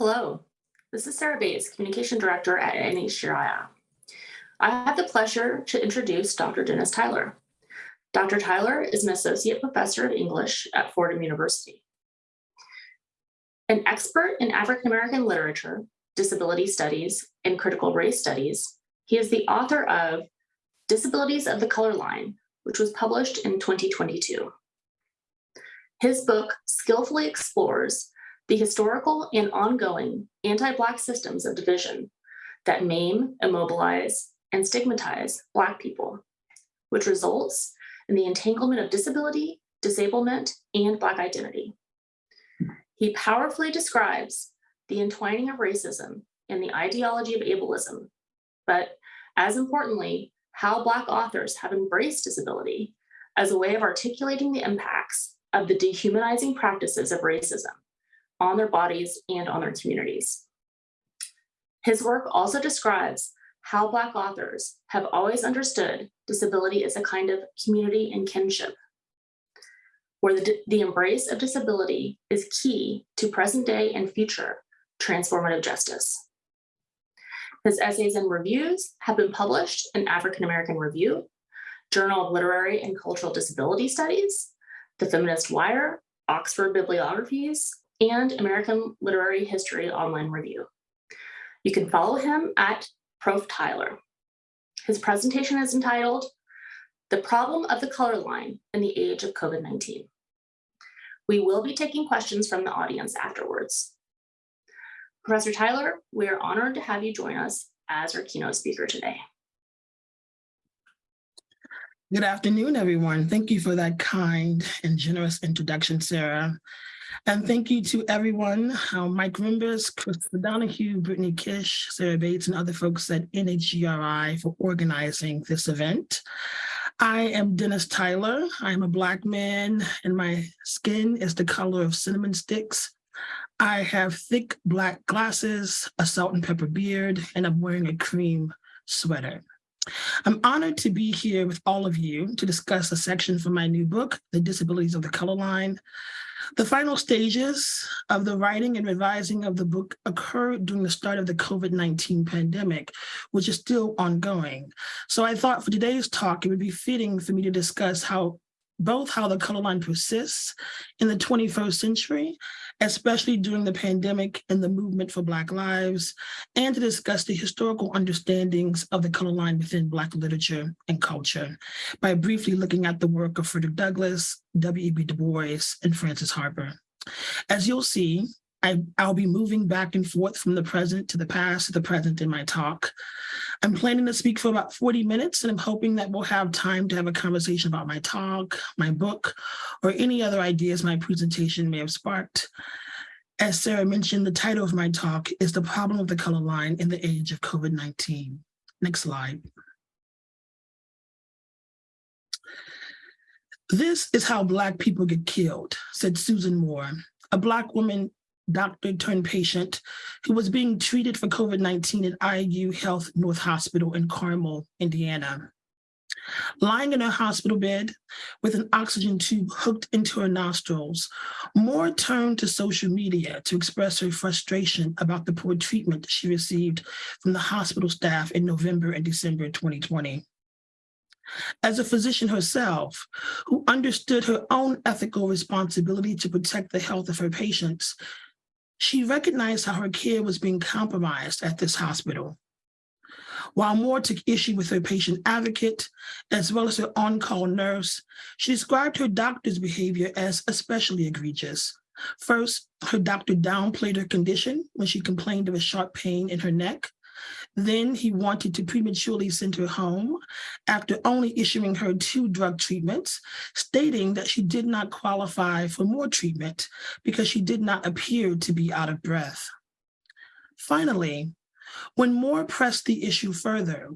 Hello, this is Sarah Bates, Communication Director at NHGRI. I have the pleasure to introduce Dr. Dennis Tyler. Dr. Tyler is an Associate Professor of English at Fordham University. An expert in African American literature, disability studies, and critical race studies, he is the author of Disabilities of the Color Line, which was published in 2022. His book skillfully explores the historical and ongoing anti-Black systems of division that maim, immobilize, and stigmatize Black people, which results in the entanglement of disability, disablement, and Black identity. He powerfully describes the entwining of racism and the ideology of ableism, but as importantly, how Black authors have embraced disability as a way of articulating the impacts of the dehumanizing practices of racism on their bodies and on their communities. His work also describes how Black authors have always understood disability as a kind of community and kinship, where the, the embrace of disability is key to present day and future transformative justice. His essays and reviews have been published in African American Review, Journal of Literary and Cultural Disability Studies, The Feminist Wire, Oxford Bibliographies, and American Literary History Online Review. You can follow him at Prof. Tyler. His presentation is entitled, The Problem of the Color Line in the Age of COVID-19. We will be taking questions from the audience afterwards. Professor Tyler, we are honored to have you join us as our keynote speaker today. Good afternoon, everyone. Thank you for that kind and generous introduction, Sarah. And thank you to everyone, Mike Rimbers, Chris Donahue, Brittany Kish, Sarah Bates, and other folks at NHGRI for organizing this event. I am Dennis Tyler. I'm a Black man and my skin is the color of cinnamon sticks. I have thick black glasses, a salt and pepper beard, and I'm wearing a cream sweater. I'm honored to be here with all of you to discuss a section from my new book, The Disabilities of the Color Line, the final stages of the writing and revising of the book occurred during the start of the COVID-19 pandemic, which is still ongoing. So I thought for today's talk, it would be fitting for me to discuss how both how the color line persists in the 21st century, especially during the pandemic and the movement for Black lives, and to discuss the historical understandings of the color line within Black literature and culture by briefly looking at the work of Frederick Douglass, W.E.B. Du Bois, and Frances Harper. As you'll see, I, will be moving back and forth from the present to the past to the present in my talk. I'm planning to speak for about 40 minutes and I'm hoping that we'll have time to have a conversation about my talk, my book, or any other ideas my presentation may have sparked. As Sarah mentioned, the title of my talk is The Problem of the Color Line in the Age of COVID-19. Next slide. This is how Black people get killed, said Susan Moore, a Black woman doctor turned patient who was being treated for COVID-19 at IU Health North Hospital in Carmel, Indiana. Lying in her hospital bed with an oxygen tube hooked into her nostrils, Moore turned to social media to express her frustration about the poor treatment she received from the hospital staff in November and December 2020. As a physician herself, who understood her own ethical responsibility to protect the health of her patients, she recognized how her care was being compromised at this hospital. While Moore took issue with her patient advocate, as well as her on-call nurse, she described her doctor's behavior as especially egregious. First, her doctor downplayed her condition when she complained of a sharp pain in her neck. Then he wanted to prematurely send her home after only issuing her two drug treatments, stating that she did not qualify for more treatment because she did not appear to be out of breath. Finally, when Moore pressed the issue further,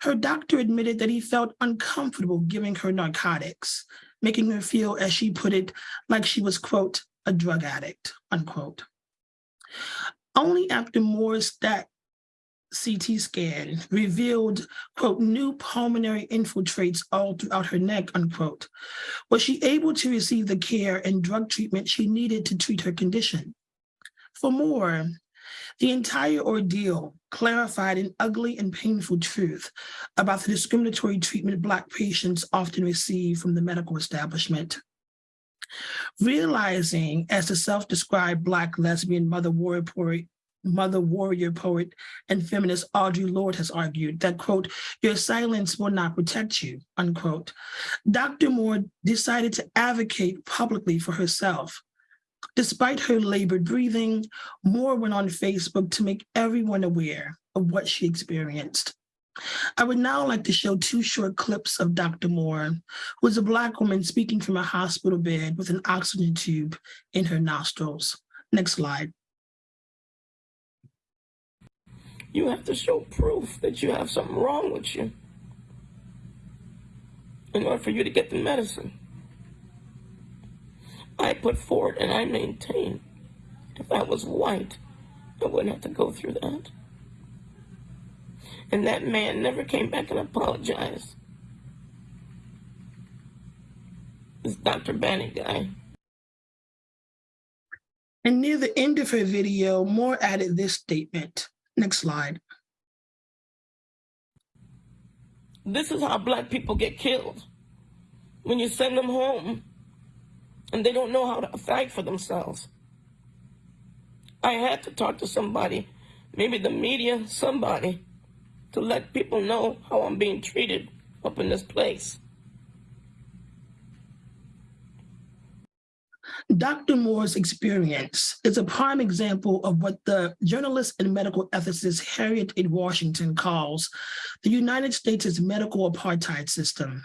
her doctor admitted that he felt uncomfortable giving her narcotics, making her feel, as she put it, like she was, quote, a drug addict, unquote. Only after Moore's stat CT scan revealed, quote, new pulmonary infiltrates all throughout her neck, unquote. Was she able to receive the care and drug treatment she needed to treat her condition? For more, The entire ordeal clarified an ugly and painful truth about the discriminatory treatment Black patients often receive from the medical establishment. Realizing, as the self-described Black lesbian mother warrior mother warrior poet and feminist Audre Lorde has argued that, quote, your silence will not protect you, unquote. Dr. Moore decided to advocate publicly for herself. Despite her labored breathing, Moore went on Facebook to make everyone aware of what she experienced. I would now like to show two short clips of Dr. Moore, who is a Black woman speaking from a hospital bed with an oxygen tube in her nostrils. Next slide. You have to show proof that you have something wrong with you in order for you to get the medicine. I put forward and I maintain if I was white, I wouldn't have to go through that. And that man never came back and apologized. This Dr. Banny guy. And near the end of her video, Moore added this statement. Next slide. This is how black people get killed. When you send them home and they don't know how to fight for themselves. I had to talk to somebody, maybe the media, somebody, to let people know how I'm being treated up in this place. Dr. Moore's experience is a prime example of what the journalist and medical ethicist Harriet A. Washington calls the United States' medical apartheid system.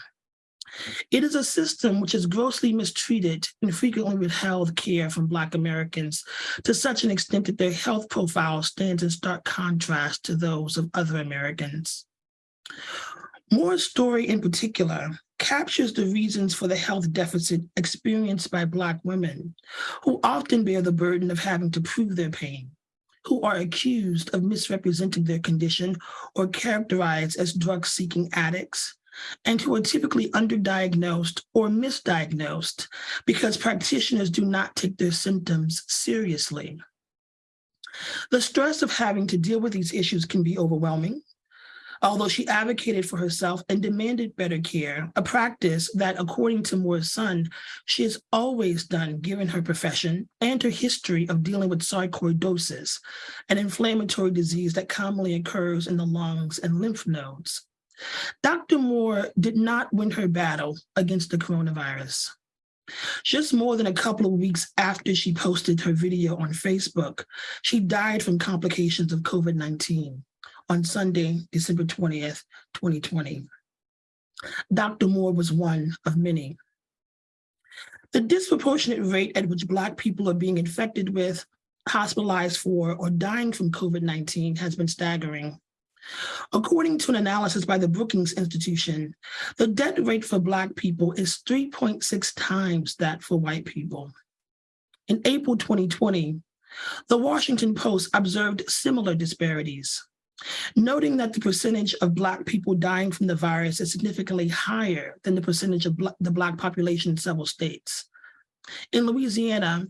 It is a system which has grossly mistreated and frequently withheld care from Black Americans to such an extent that their health profile stands in stark contrast to those of other Americans. Moore's story in particular captures the reasons for the health deficit experienced by Black women, who often bear the burden of having to prove their pain, who are accused of misrepresenting their condition or characterized as drug-seeking addicts, and who are typically underdiagnosed or misdiagnosed because practitioners do not take their symptoms seriously. The stress of having to deal with these issues can be overwhelming, although she advocated for herself and demanded better care, a practice that, according to Moore's son, she has always done given her profession and her history of dealing with sarcoidosis, an inflammatory disease that commonly occurs in the lungs and lymph nodes. Dr. Moore did not win her battle against the coronavirus. Just more than a couple of weeks after she posted her video on Facebook, she died from complications of COVID-19 on Sunday, December 20th, 2020. Dr. Moore was one of many. The disproportionate rate at which Black people are being infected with, hospitalized for, or dying from COVID-19 has been staggering. According to an analysis by the Brookings Institution, the death rate for Black people is 3.6 times that for white people. In April 2020, the Washington Post observed similar disparities, noting that the percentage of Black people dying from the virus is significantly higher than the percentage of the Black population in several states. In Louisiana,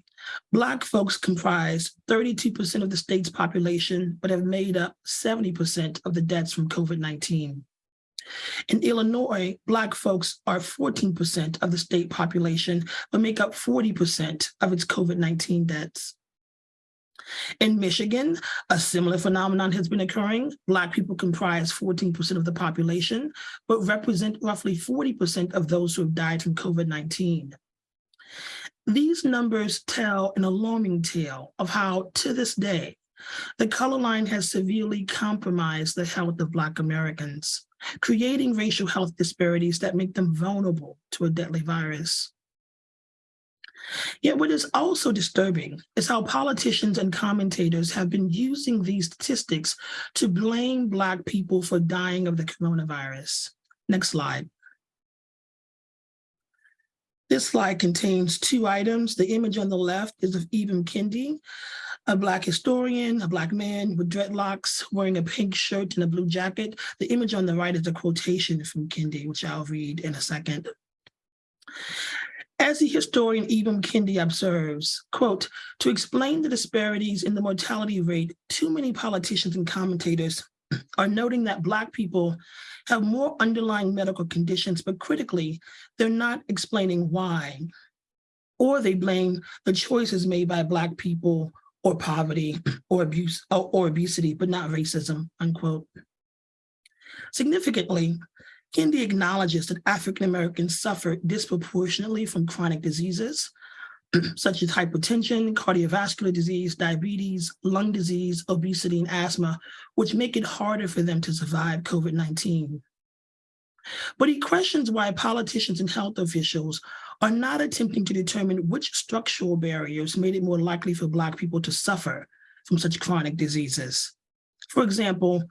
Black folks comprise 32% of the state's population, but have made up 70% of the deaths from COVID-19. In Illinois, Black folks are 14% of the state population, but make up 40% of its COVID-19 deaths. In Michigan, a similar phenomenon has been occurring. Black people comprise 14% of the population, but represent roughly 40% of those who have died from COVID-19. These numbers tell an alarming tale of how, to this day, the color line has severely compromised the health of Black Americans, creating racial health disparities that make them vulnerable to a deadly virus. Yet what is also disturbing is how politicians and commentators have been using these statistics to blame Black people for dying of the coronavirus. Next slide. This slide contains two items. The image on the left is of Ibram Kendi, a Black historian, a Black man with dreadlocks, wearing a pink shirt and a blue jacket. The image on the right is a quotation from Kendi, which I'll read in a second. As the historian Ibram Kendi observes, quote, to explain the disparities in the mortality rate, too many politicians and commentators are noting that Black people have more underlying medical conditions, but critically, they're not explaining why. Or they blame the choices made by Black people or poverty or abuse or, or obesity, but not racism, unquote. Significantly, Kendi acknowledges that African Americans suffer disproportionately from chronic diseases, such as hypertension, cardiovascular disease, diabetes, lung disease, obesity, and asthma, which make it harder for them to survive COVID-19. But he questions why politicians and health officials are not attempting to determine which structural barriers made it more likely for Black people to suffer from such chronic diseases. For example,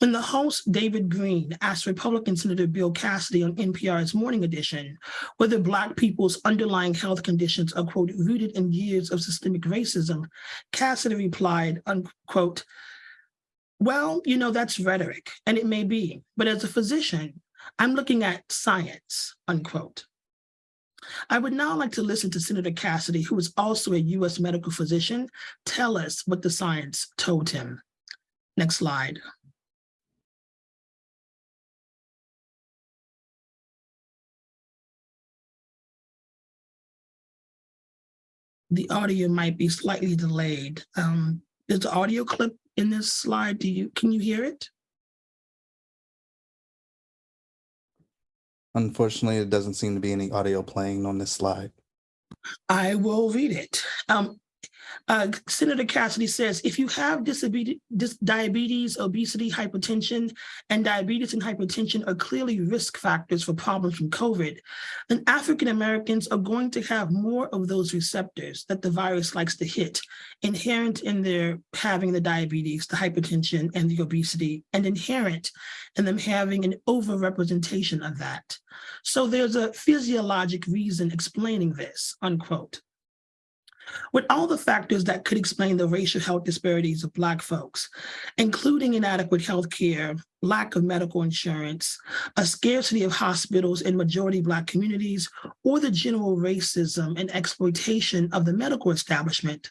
when the host David Greene asked Republican Senator Bill Cassidy on NPR's Morning Edition whether Black people's underlying health conditions are, quote, rooted in years of systemic racism, Cassidy replied, unquote, well, you know, that's rhetoric, and it may be, but as a physician, I'm looking at science, unquote. I would now like to listen to Senator Cassidy, who is also a U.S. medical physician, tell us what the science told him. Next slide. The audio might be slightly delayed. Um, there's an audio clip in this slide. Do you, can you hear it? Unfortunately, it doesn't seem to be any audio playing on this slide. I will read it. Um, uh, Senator Cassidy says, if you have diabetes, obesity, hypertension, and diabetes and hypertension are clearly risk factors for problems from COVID, then African Americans are going to have more of those receptors that the virus likes to hit, inherent in their having the diabetes, the hypertension, and the obesity, and inherent in them having an overrepresentation of that. So there's a physiologic reason explaining this, unquote. With all the factors that could explain the racial health disparities of Black folks, including inadequate health care, lack of medical insurance, a scarcity of hospitals in majority Black communities, or the general racism and exploitation of the medical establishment,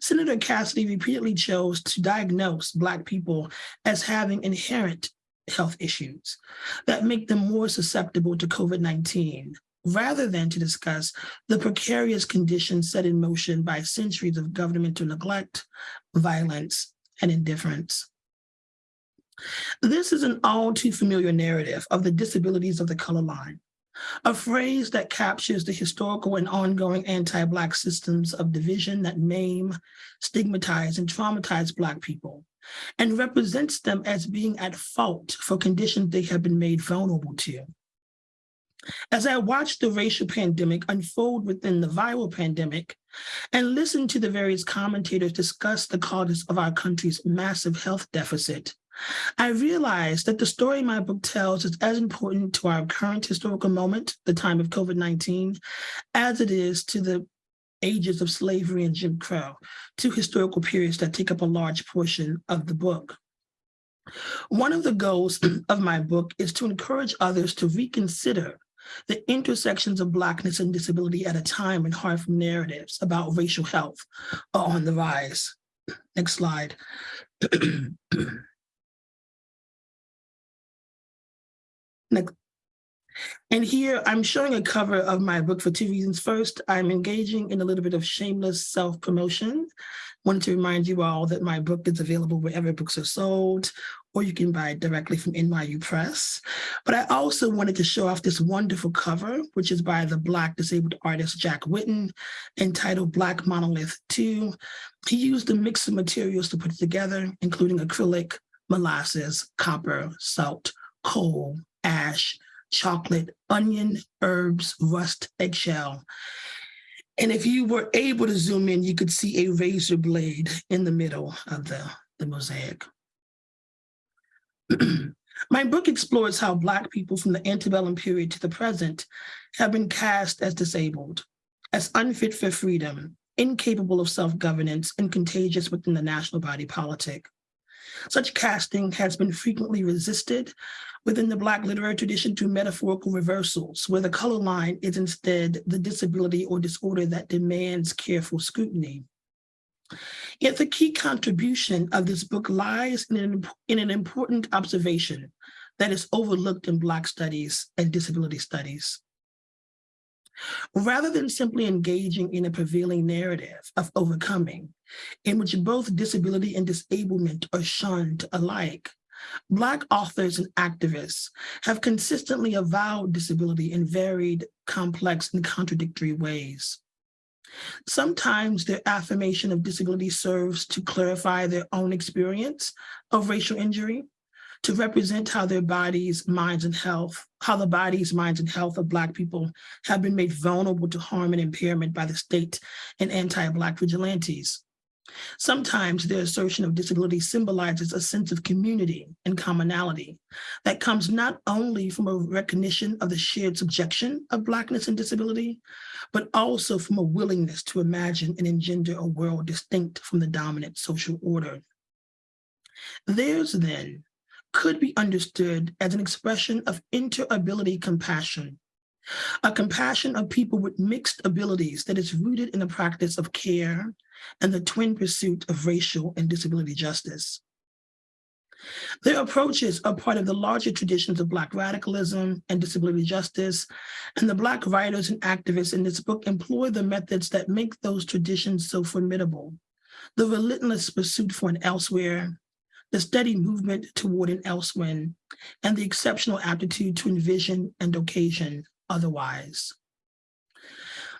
Senator Cassidy repeatedly chose to diagnose Black people as having inherent health issues that make them more susceptible to COVID-19, rather than to discuss the precarious conditions set in motion by centuries of governmental neglect, violence, and indifference. This is an all too familiar narrative of the disabilities of the color line, a phrase that captures the historical and ongoing anti-Black systems of division that maim, stigmatize, and traumatize Black people, and represents them as being at fault for conditions they have been made vulnerable to. As I watched the racial pandemic unfold within the viral pandemic and listened to the various commentators discuss the causes of our country's massive health deficit, I realized that the story my book tells is as important to our current historical moment, the time of COVID-19, as it is to the ages of slavery and Jim Crow, two historical periods that take up a large portion of the book. One of the goals of my book is to encourage others to reconsider the intersections of Blackness and disability at a time when harmful narratives about racial health are on the rise. Next slide. Next. And here I'm showing a cover of my book for two reasons. First, I'm engaging in a little bit of shameless self-promotion. Wanted to remind you all that my book is available wherever books are sold, or you can buy it directly from NYU Press. But I also wanted to show off this wonderful cover, which is by the Black disabled artist Jack Whitten, entitled Black Monolith 2. He used a mix of materials to put it together, including acrylic, molasses, copper, salt, coal, ash, chocolate, onion, herbs, rust, eggshell. And if you were able to zoom in, you could see a razor blade in the middle of the, the mosaic. My book explores how Black people from the antebellum period to the present have been cast as disabled, as unfit for freedom, incapable of self-governance, and contagious within the national body politic. Such casting has been frequently resisted within the Black literary tradition to metaphorical reversals, where the color line is instead the disability or disorder that demands careful scrutiny. Yet the key contribution of this book lies in an, in an important observation that is overlooked in Black studies and disability studies. Rather than simply engaging in a prevailing narrative of overcoming, in which both disability and disablement are shunned alike, Black authors and activists have consistently avowed disability in varied, complex, and contradictory ways. Sometimes their affirmation of disability serves to clarify their own experience of racial injury, to represent how their bodies, minds, and health, how the bodies, minds, and health of Black people have been made vulnerable to harm and impairment by the state and anti-Black vigilantes. Sometimes their assertion of disability symbolizes a sense of community and commonality that comes not only from a recognition of the shared subjection of Blackness and disability, but also from a willingness to imagine and engender a world distinct from the dominant social order. Theirs then could be understood as an expression of interability compassion, a compassion of people with mixed abilities that is rooted in the practice of care and the twin pursuit of racial and disability justice. Their approaches are part of the larger traditions of Black radicalism and disability justice, and the Black writers and activists in this book employ the methods that make those traditions so formidable. The relentless pursuit for an elsewhere, the steady movement toward an elsewhere, and the exceptional aptitude to envision and occasion otherwise.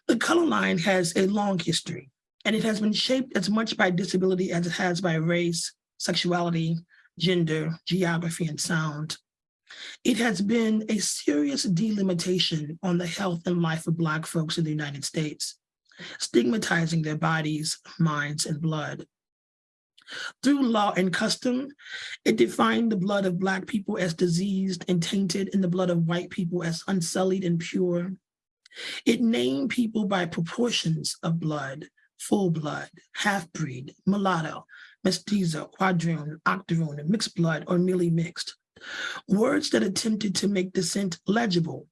The color line has a long history, and it has been shaped as much by disability as it has by race, sexuality, gender, geography, and sound. It has been a serious delimitation on the health and life of Black folks in the United States, stigmatizing their bodies, minds, and blood. Through law and custom, it defined the blood of Black people as diseased and tainted and the blood of white people as unsullied and pure. It named people by proportions of blood, full blood, half-breed, mulatto, mestizo, quadroon, octoroon, mixed blood, or merely mixed. Words that attempted to make descent legible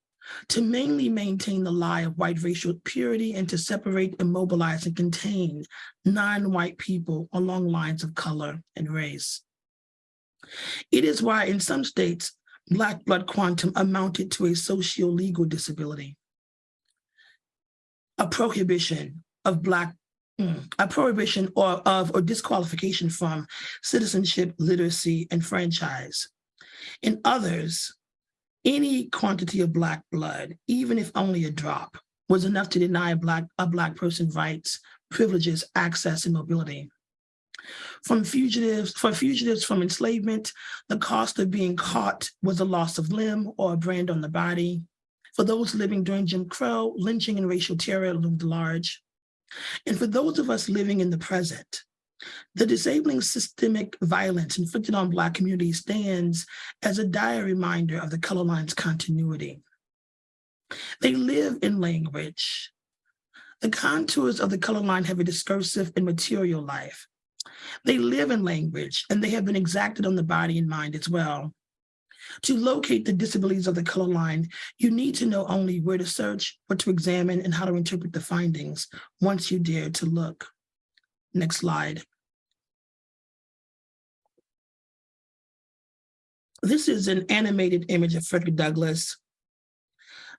to mainly maintain the lie of white racial purity and to separate, immobilize, and contain non-white people along lines of color and race. It is why in some states, Black blood quantum amounted to a socio-legal disability, a prohibition of Black mm, a prohibition or of or disqualification from citizenship, literacy, and franchise. In others, any quantity of Black blood, even if only a drop, was enough to deny a Black, a black person rights, privileges, access, and mobility. From fugitives, for fugitives from enslavement, the cost of being caught was a loss of limb or a brand on the body. For those living during Jim Crow, lynching and racial terror loomed large. And for those of us living in the present, the disabling systemic violence inflicted on Black communities stands as a dire reminder of the color line's continuity. They live in language. The contours of the color line have a discursive and material life. They live in language and they have been exacted on the body and mind as well. To locate the disabilities of the color line, you need to know only where to search, what to examine, and how to interpret the findings once you dare to look. Next slide. This is an animated image of Frederick Douglass.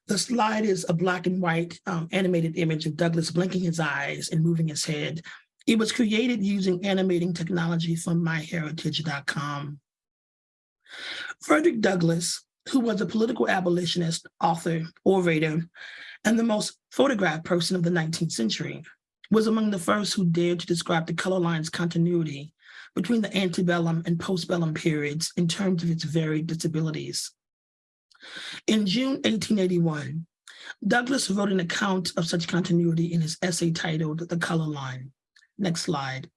The slide is a black and white um, animated image of Douglass blinking his eyes and moving his head. It was created using animating technology from myheritage.com. Frederick Douglass, who was a political abolitionist, author, orator, and the most photographed person of the 19th century, was among the first who dared to describe the color line's continuity between the antebellum and postbellum periods in terms of its varied disabilities. In June 1881, Douglass wrote an account of such continuity in his essay titled The Color Line. Next slide.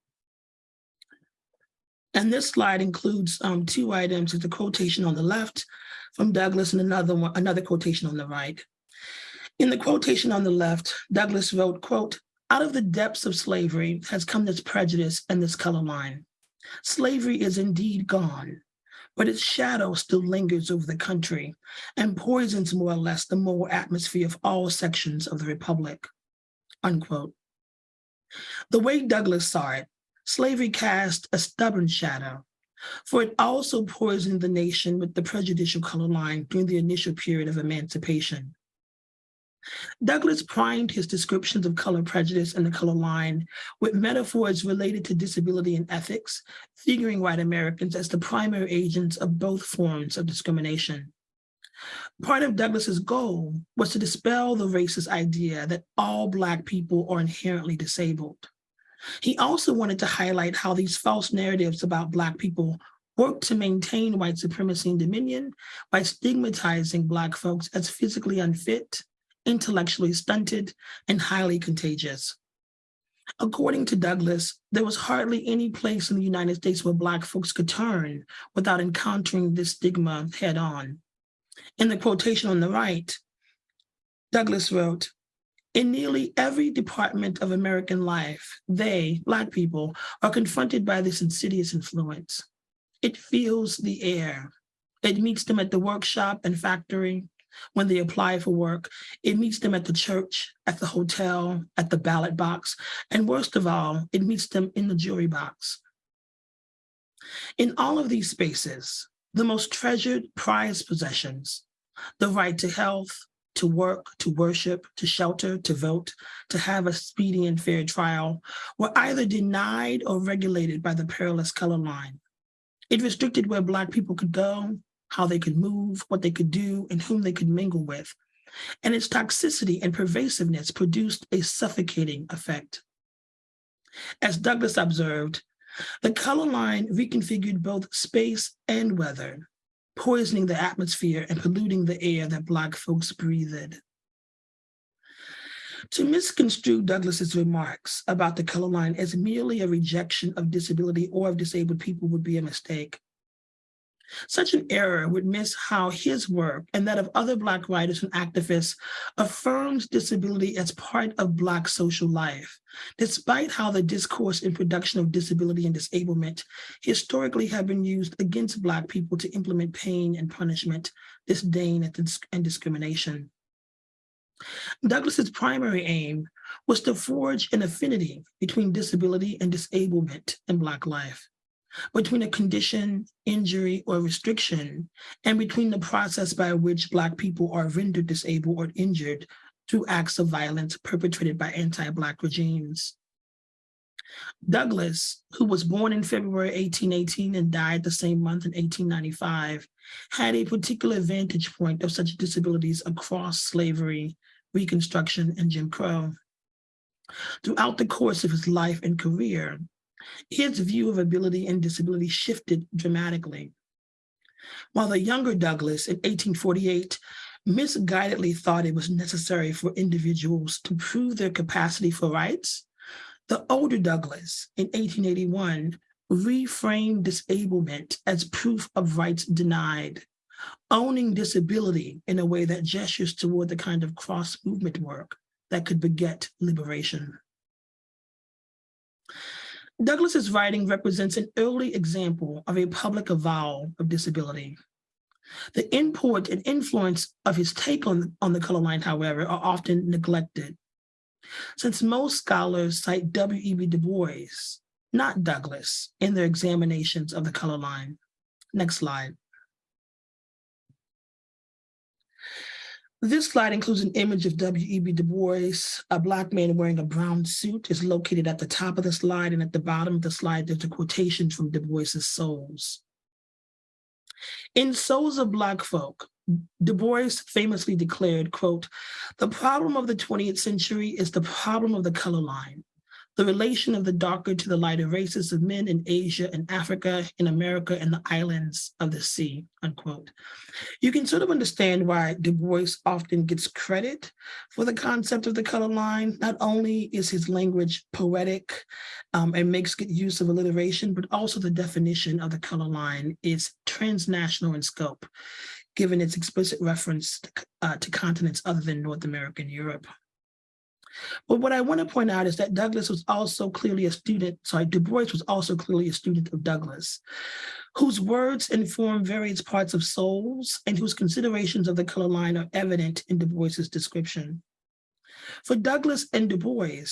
And this slide includes um, two items. It's a quotation on the left from Douglass and another one, another quotation on the right. In the quotation on the left, Douglass wrote, quote, out of the depths of slavery has come this prejudice and this color line. Slavery is indeed gone, but its shadow still lingers over the country and poisons more or less the moral atmosphere of all sections of the Republic, unquote. The way Douglass saw it, slavery cast a stubborn shadow, for it also poisoned the nation with the prejudicial color line during the initial period of emancipation. Douglass primed his descriptions of color prejudice and the color line with metaphors related to disability and ethics, figuring white Americans as the primary agents of both forms of discrimination. Part of Douglass's goal was to dispel the racist idea that all Black people are inherently disabled. He also wanted to highlight how these false narratives about Black people work to maintain white supremacy and dominion by stigmatizing Black folks as physically unfit, intellectually stunted, and highly contagious. According to Douglass, there was hardly any place in the United States where Black folks could turn without encountering this stigma head on. In the quotation on the right, Douglass wrote, in nearly every department of American life, they, Black people, are confronted by this insidious influence. It fills the air. It meets them at the workshop and factory, when they apply for work. It meets them at the church, at the hotel, at the ballot box, and worst of all, it meets them in the jury box. In all of these spaces, the most treasured prized possessions, the right to health, to work, to worship, to shelter, to vote, to have a speedy and fair trial, were either denied or regulated by the perilous color line. It restricted where Black people could go, how they could move, what they could do, and whom they could mingle with. And its toxicity and pervasiveness produced a suffocating effect. As Douglass observed, the color line reconfigured both space and weather, poisoning the atmosphere and polluting the air that Black folks breathed. To misconstrue Douglass's remarks about the color line as merely a rejection of disability or of disabled people would be a mistake. Such an error would miss how his work and that of other Black writers and activists affirms disability as part of Black social life, despite how the discourse and production of disability and disablement historically have been used against Black people to implement pain and punishment, disdain and discrimination. Douglass's primary aim was to forge an affinity between disability and disablement in Black life between a condition, injury, or restriction, and between the process by which Black people are rendered disabled or injured through acts of violence perpetrated by anti-Black regimes. Douglass, who was born in February 1818 and died the same month in 1895, had a particular vantage point of such disabilities across slavery, Reconstruction, and Jim Crow. Throughout the course of his life and career, his view of ability and disability shifted dramatically. While the younger Douglass in 1848 misguidedly thought it was necessary for individuals to prove their capacity for rights, the older Douglass in 1881 reframed disablement as proof of rights denied, owning disability in a way that gestures toward the kind of cross movement work that could beget liberation. Douglass's writing represents an early example of a public avowal of disability. The import and influence of his take on, on the color line, however, are often neglected. Since most scholars cite W.E.B. Du Bois, not Douglass, in their examinations of the color line. Next slide. This slide includes an image of W.E.B. Du Bois. A Black man wearing a brown suit is located at the top of the slide, and at the bottom of the slide, there's a quotation from Du Bois's Souls. In Souls of Black Folk, Du Bois famously declared, quote, the problem of the 20th century is the problem of the color line the relation of the darker to the lighter races of men in Asia and Africa, in America, and the islands of the sea, unquote. You can sort of understand why Du Bois often gets credit for the concept of the color line. Not only is his language poetic um, and makes good use of alliteration, but also the definition of the color line is transnational in scope, given its explicit reference to, uh, to continents other than North America and Europe. But what I want to point out is that Douglass was also clearly a student, sorry, Du Bois was also clearly a student of Douglass, whose words inform various parts of souls and whose considerations of the color line are evident in Du Bois's description. For Douglass and Du Bois,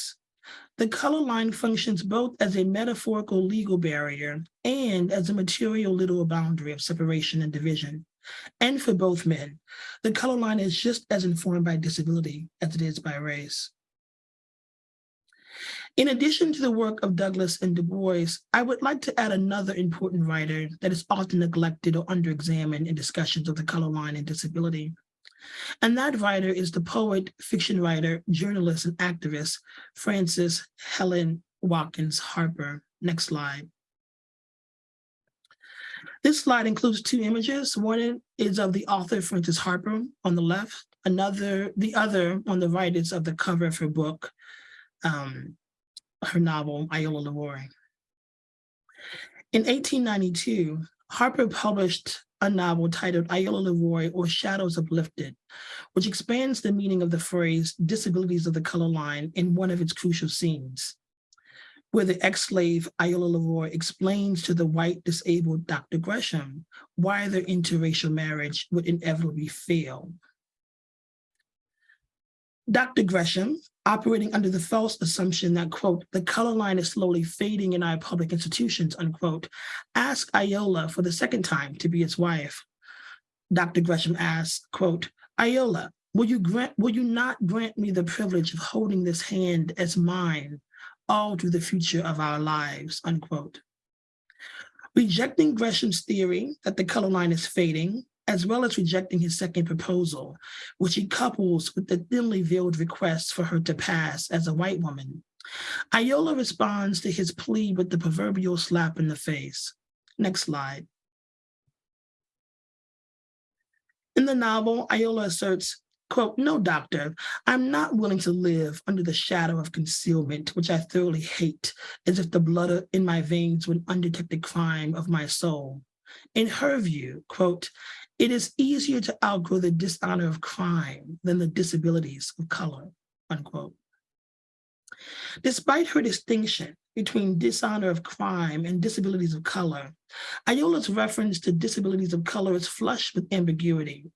the color line functions both as a metaphorical legal barrier and as a material literal boundary of separation and division. And for both men, the color line is just as informed by disability as it is by race. In addition to the work of Douglass and Du Bois, I would like to add another important writer that is often neglected or underexamined in discussions of the color line and disability. And that writer is the poet, fiction writer, journalist, and activist, Frances Helen Watkins Harper. Next slide. This slide includes two images. One is of the author, Frances Harper, on the left. Another, the other on the right is of the cover of her book, um, her novel, Iola Leroy. In 1892, Harper published a novel titled Iola Leroy or Shadows Uplifted, which expands the meaning of the phrase disabilities of the color line in one of its crucial scenes, where the ex-slave Iola Leroy explains to the white disabled Dr. Gresham why their interracial marriage would inevitably fail. Dr. Gresham, operating under the false assumption that, quote, the color line is slowly fading in our public institutions, unquote, asked Iola for the second time to be his wife. Dr. Gresham asked, quote, Iola, will you grant, will you not grant me the privilege of holding this hand as mine all through the future of our lives, unquote. Rejecting Gresham's theory that the color line is fading, as well as rejecting his second proposal, which he couples with the thinly veiled request for her to pass as a white woman. Iola responds to his plea with the proverbial slap in the face. Next slide. In the novel, Iola asserts, quote, no, doctor, I'm not willing to live under the shadow of concealment, which I thoroughly hate, as if the blood in my veins were an undetected crime of my soul. In her view, quote, it is easier to outgrow the dishonor of crime than the disabilities of color, unquote. Despite her distinction between dishonor of crime and disabilities of color, Iola's reference to disabilities of color is flush with ambiguity,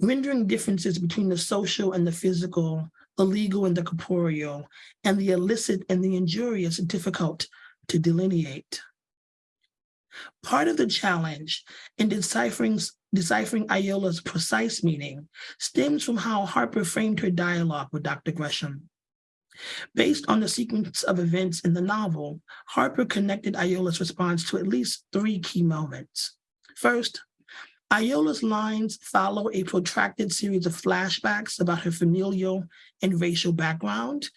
rendering differences between the social and the physical, the legal and the corporeal, and the illicit and the injurious difficult to delineate. Part of the challenge in deciphering, deciphering Iola's precise meaning stems from how Harper framed her dialogue with Dr. Gresham. Based on the sequence of events in the novel, Harper connected Iola's response to at least three key moments. First, Iola's lines follow a protracted series of flashbacks about her familial and racial background,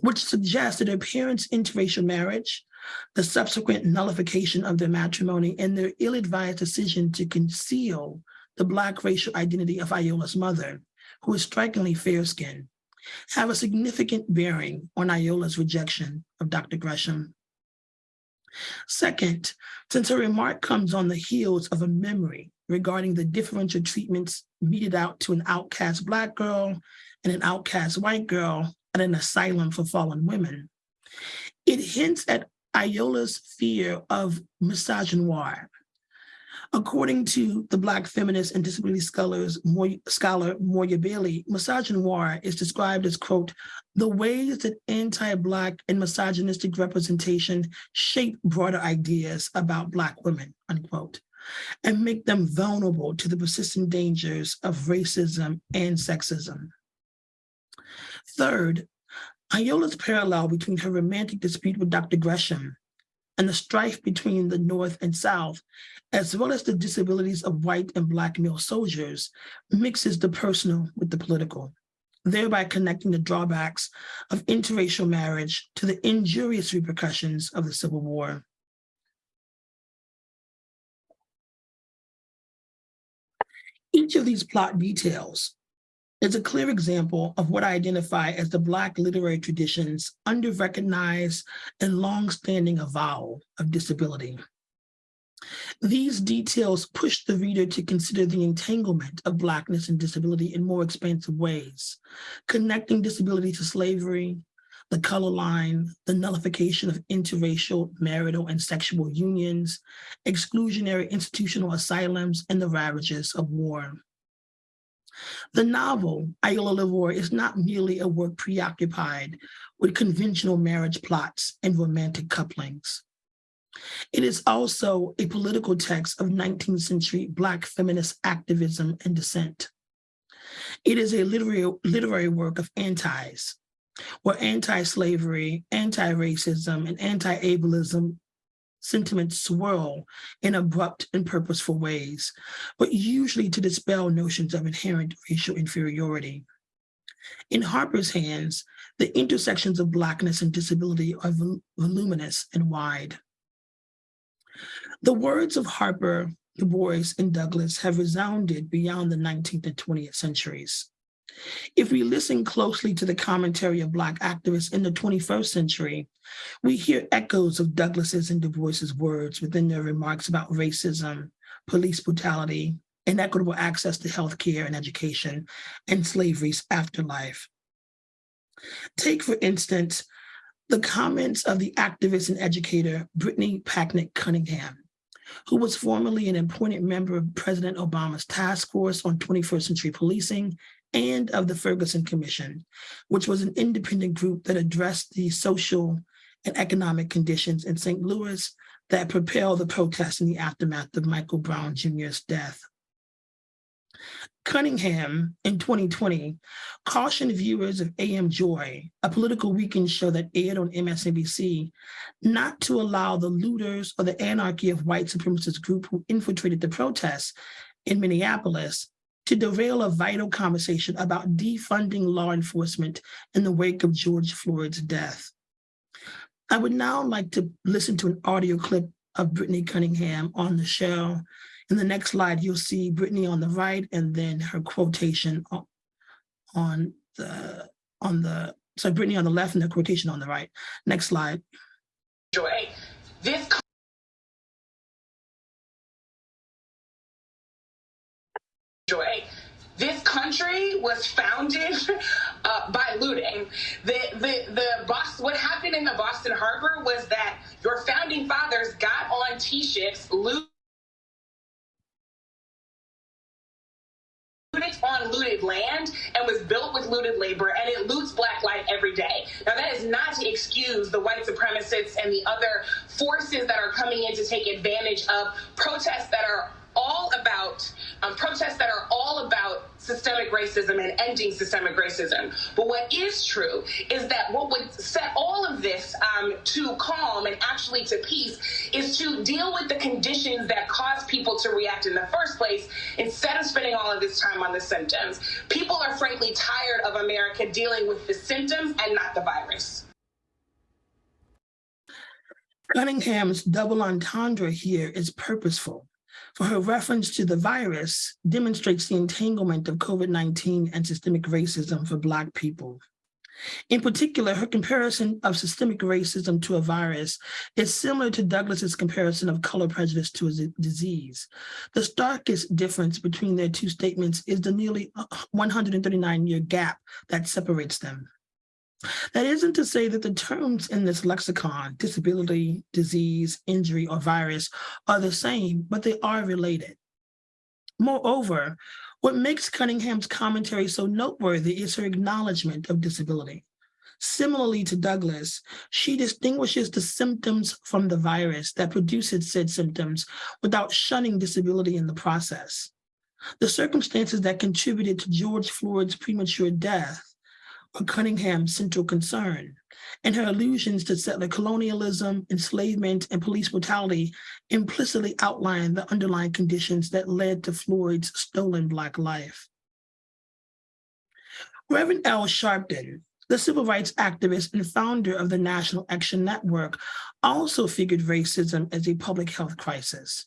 which suggests that her parents' interracial marriage the subsequent nullification of their matrimony and their ill-advised decision to conceal the Black racial identity of Iola's mother, who is strikingly fair-skinned, have a significant bearing on Iola's rejection of Dr. Gresham. Second, since her remark comes on the heels of a memory regarding the differential treatments meted out to an outcast Black girl and an outcast white girl at an asylum for fallen women, it hints at Iola's fear of misogynoir. According to the Black feminist and disability scholars, scholar Moya Bailey, misogynoir is described as, quote, the ways that anti-Black and misogynistic representation shape broader ideas about Black women, unquote, and make them vulnerable to the persistent dangers of racism and sexism. Third, Iola's parallel between her romantic dispute with Dr. Gresham and the strife between the North and South, as well as the disabilities of white and Black male soldiers, mixes the personal with the political, thereby connecting the drawbacks of interracial marriage to the injurious repercussions of the Civil War. Each of these plot details is a clear example of what I identify as the Black literary tradition's under-recognized and long-standing avowal of disability. These details push the reader to consider the entanglement of Blackness and disability in more expansive ways, connecting disability to slavery, the color line, the nullification of interracial, marital, and sexual unions, exclusionary institutional asylums, and the ravages of war. The novel, Iola Leroy, is not merely a work preoccupied with conventional marriage plots and romantic couplings. It is also a political text of 19th century Black feminist activism and dissent. It is a literary, literary work of antis, where anti-slavery, anti-racism, and anti-ableism sentiments swirl in abrupt and purposeful ways, but usually to dispel notions of inherent racial inferiority. In Harper's hands, the intersections of Blackness and disability are vol- voluminous and wide. The words of Harper, Du Bois, and Douglass have resounded beyond the 19th and 20th centuries. If we listen closely to the commentary of Black activists in the 21st century, we hear echoes of Douglass's and Du Bois's words within their remarks about racism, police brutality, inequitable access to healthcare and education, and slavery's afterlife. Take, for instance, the comments of the activist and educator Brittany Packnett Cunningham, who was formerly an appointed member of President Obama's task force on 21st century policing and of the Ferguson Commission, which was an independent group that addressed the social and economic conditions in St. Louis that propelled the protests in the aftermath of Michael Brown Jr.'s death. Cunningham in 2020 cautioned viewers of AM Joy, a political weekend show that aired on MSNBC, not to allow the looters or the anarchy of white supremacist group who infiltrated the protests in Minneapolis to derail a vital conversation about defunding law enforcement in the wake of George Floyd's death. I would now like to listen to an audio clip of Brittany Cunningham on the show. In the next slide, you'll see Brittany on the right and then her quotation on, the, on the, so Brittany on the left and the quotation on the right. Next slide. Joy, this joy. This country was founded uh, by looting. The, the, the boss, what happened in the Boston Harbor was that your founding fathers got on T-ships, looted on looted land and was built with looted labor and it loots black life every day. Now that is not to excuse the white supremacists and the other forces that are coming in to take advantage of protests that are all about um, protests that are all about systemic racism and ending systemic racism. But what is true is that what would set all of this um, to calm and actually to peace is to deal with the conditions that cause people to react in the first place instead of spending all of this time on the symptoms. People are frankly tired of America dealing with the symptoms and not the virus. Cunningham's double entendre here is purposeful for her reference to the virus demonstrates the entanglement of COVID-19 and systemic racism for Black people. In particular, her comparison of systemic racism to a virus is similar to Douglass's comparison of color prejudice to a disease. The starkest difference between their two statements is the nearly uh, 139-year gap that separates them. That isn't to say that the terms in this lexicon, disability, disease, injury, or virus, are the same, but they are related. Moreover, what makes Cunningham's commentary so noteworthy is her acknowledgement of disability. Similarly to Douglass, she distinguishes the symptoms from the virus that produces said symptoms without shunning disability in the process. The circumstances that contributed to George Floyd's premature death Cunningham's central concern, and her allusions to settler colonialism, enslavement, and police brutality implicitly outline the underlying conditions that led to Floyd's stolen Black life. Reverend Al Sharpton, the civil rights activist and founder of the National Action Network, also figured racism as a public health crisis.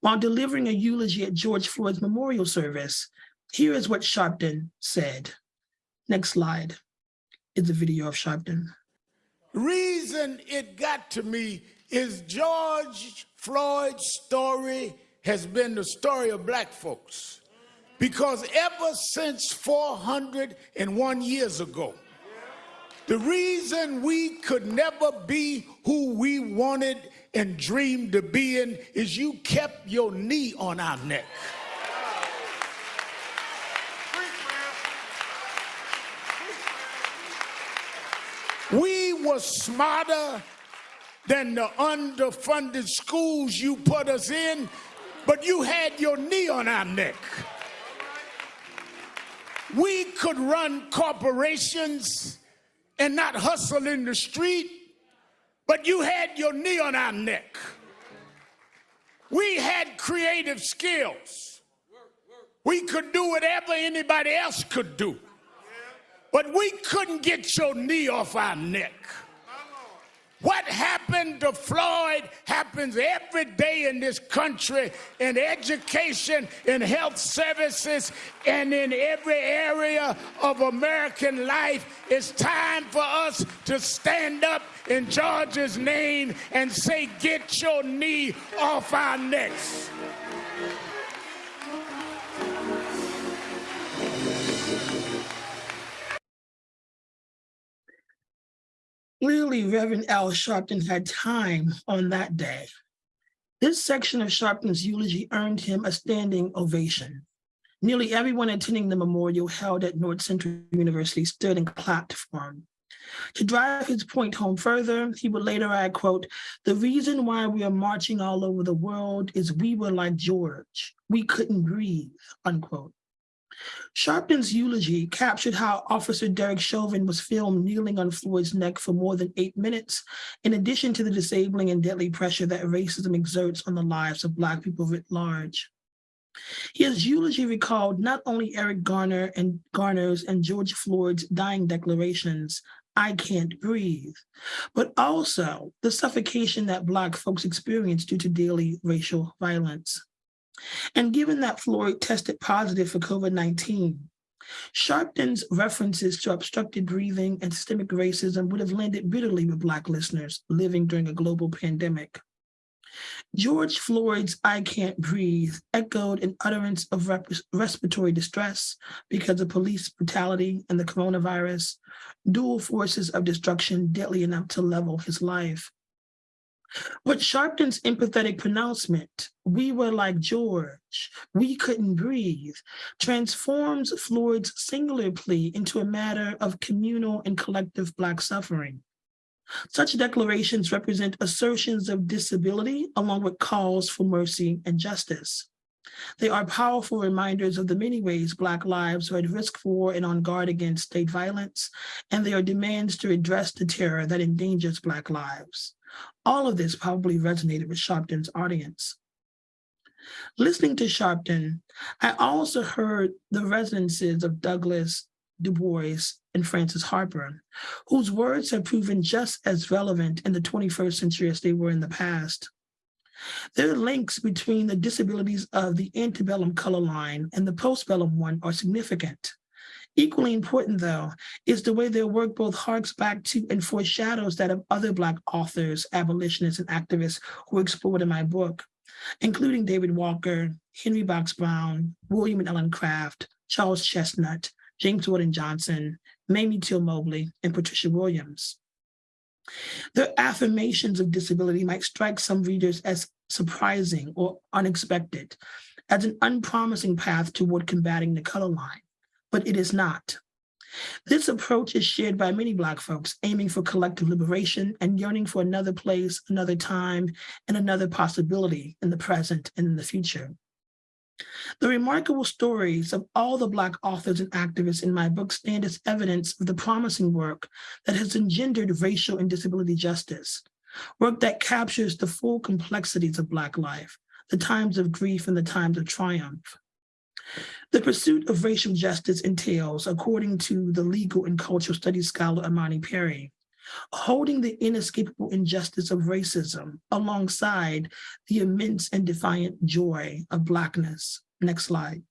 While delivering a eulogy at George Floyd's memorial service, here is what Sharpton said. Next slide is a video of Sharpton. reason it got to me is George Floyd's story has been the story of black folks. Because ever since 401 years ago, the reason we could never be who we wanted and dreamed to be in is you kept your knee on our neck. We smarter than the underfunded schools you put us in, but you had your knee on our neck. We could run corporations and not hustle in the street, but you had your knee on our neck. We had creative skills. We could do whatever anybody else could do, but we couldn't get your knee off our neck. What happened to Floyd happens every day in this country in education, in health services, and in every area of American life. It's time for us to stand up in George's name and say, Get your knee off our necks. Clearly, Reverend Al Sharpton had time on that day. This section of Sharpton's eulogy earned him a standing ovation. Nearly everyone attending the memorial held at North Central University stood and clapped for him. To drive his point home further, he would later add, quote, the reason why we are marching all over the world is we were like George. We couldn't breathe, unquote. Sharpton's eulogy captured how Officer Derek Chauvin was filmed kneeling on Floyd's neck for more than eight minutes, in addition to the disabling and deadly pressure that racism exerts on the lives of Black people writ large. His eulogy recalled not only Eric Garner and Garner's and George Floyd's dying declarations, I can't breathe, but also the suffocation that Black folks experience due to daily racial violence. And given that Floyd tested positive for COVID-19, Sharpton's references to obstructed breathing and systemic racism would have landed bitterly with Black listeners living during a global pandemic. George Floyd's I can't breathe echoed an utterance of respiratory distress because of police brutality and the coronavirus, dual forces of destruction deadly enough to level his life. But Sharpton's empathetic pronouncement, we were like George, we couldn't breathe, transforms Floyd's singular plea into a matter of communal and collective Black suffering. Such declarations represent assertions of disability along with calls for mercy and justice. They are powerful reminders of the many ways Black lives are at risk for and on guard against state violence, and they are demands to address the terror that endangers Black lives. All of this probably resonated with Sharpton's audience. Listening to Sharpton, I also heard the resonances of Douglass, Du Bois, and Frances Harper, whose words have proven just as relevant in the 21st century as they were in the past. Their links between the disabilities of the antebellum color line and the postbellum one are significant. Equally important, though, is the way their work both harks back to and foreshadows that of other Black authors, abolitionists, and activists who explored in my book, including David Walker, Henry Box Brown, William and Ellen Craft, Charles Chesnutt, James Weldon Johnson, Mamie Till Mobley, and Patricia Williams. Their affirmations of disability might strike some readers as surprising or unexpected, as an unpromising path toward combating the color line but it is not. This approach is shared by many Black folks aiming for collective liberation and yearning for another place, another time, and another possibility in the present and in the future. The remarkable stories of all the Black authors and activists in my book stand as evidence of the promising work that has engendered racial and disability justice, work that captures the full complexities of Black life, the times of grief and the times of triumph. The pursuit of racial justice entails, according to the legal and cultural studies scholar Imani Perry, holding the inescapable injustice of racism alongside the immense and defiant joy of Blackness. Next slide.